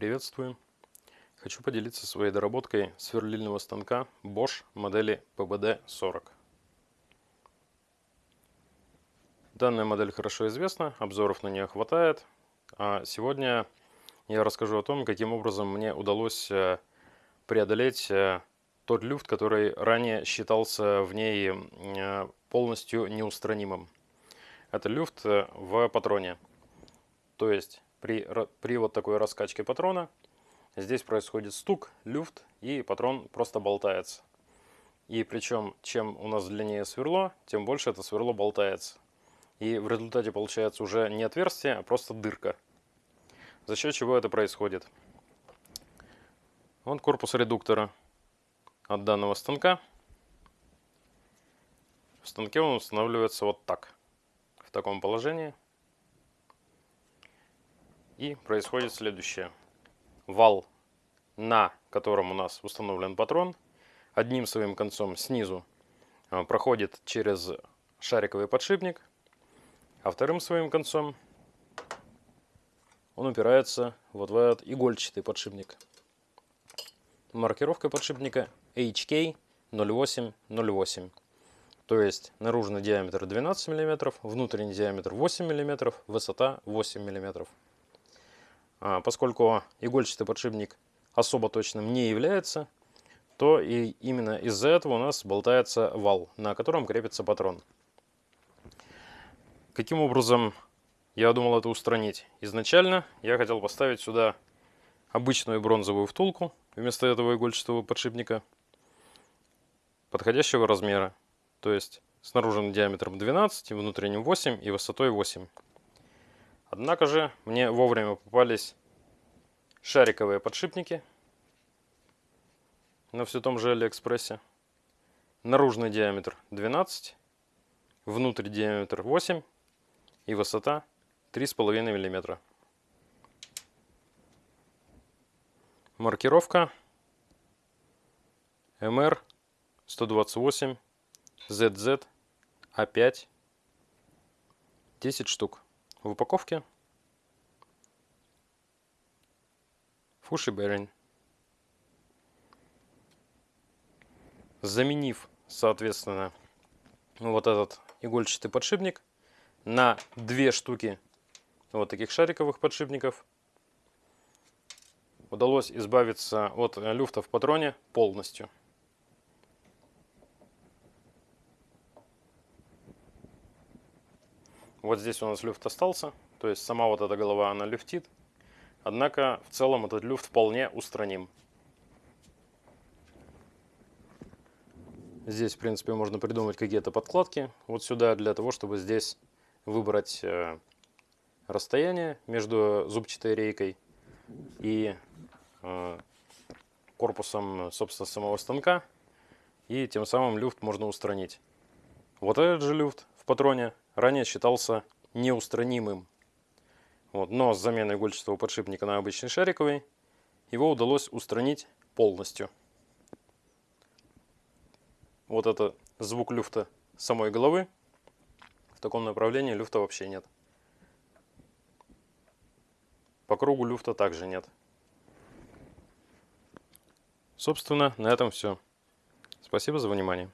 Приветствую! Хочу поделиться своей доработкой сверлильного станка Bosch модели PBD-40. Данная модель хорошо известна, обзоров на нее хватает. А сегодня я расскажу о том, каким образом мне удалось э, преодолеть э, тот люфт, который ранее считался в ней э, полностью неустранимым. Это люфт в патроне. То есть при, при вот такой раскачке патрона здесь происходит стук, люфт и патрон просто болтается. И причем, чем у нас длиннее сверло, тем больше это сверло болтается. И в результате получается уже не отверстие, а просто дырка. За счет чего это происходит? Вот корпус редуктора от данного станка. В станке он устанавливается вот так, в таком положении. И происходит следующее. Вал, на котором у нас установлен патрон, одним своим концом снизу а, проходит через шариковый подшипник, а вторым своим концом он упирается вот в этот игольчатый подшипник. Маркировка подшипника HK 0808. То есть наружный диаметр 12 мм, внутренний диаметр 8 мм, высота 8 мм. А, поскольку игольчатый подшипник особо точным не является, то и именно из-за этого у нас болтается вал, на котором крепится патрон. Каким образом я думал это устранить? Изначально я хотел поставить сюда обычную бронзовую втулку вместо этого игольчатого подшипника подходящего размера, то есть с наружным диаметром 12, внутренним 8 и высотой 8. Однако же мне вовремя попались шариковые подшипники на все том же Алиэкспрессе. Наружный диаметр 12, внутрь диаметр 8 и высота 3,5 мм. Маркировка MR 128 ZZ A5 10 штук. В упаковке Фуши Берин. Заменив, соответственно, вот этот игольчатый подшипник на две штуки вот таких шариковых подшипников, удалось избавиться от люфта в патроне полностью. Вот здесь у нас люфт остался, то есть сама вот эта голова, она люфтит. Однако в целом этот люфт вполне устраним. Здесь, в принципе, можно придумать какие-то подкладки вот сюда, для того, чтобы здесь выбрать э, расстояние между зубчатой рейкой и э, корпусом, собственно, самого станка. И тем самым люфт можно устранить. Вот этот же люфт в патроне ранее считался неустранимым. Вот, но с заменой игольчатого подшипника на обычный шариковый его удалось устранить полностью. Вот это звук люфта самой головы. В таком направлении люфта вообще нет. По кругу люфта также нет. Собственно, на этом все. Спасибо за внимание.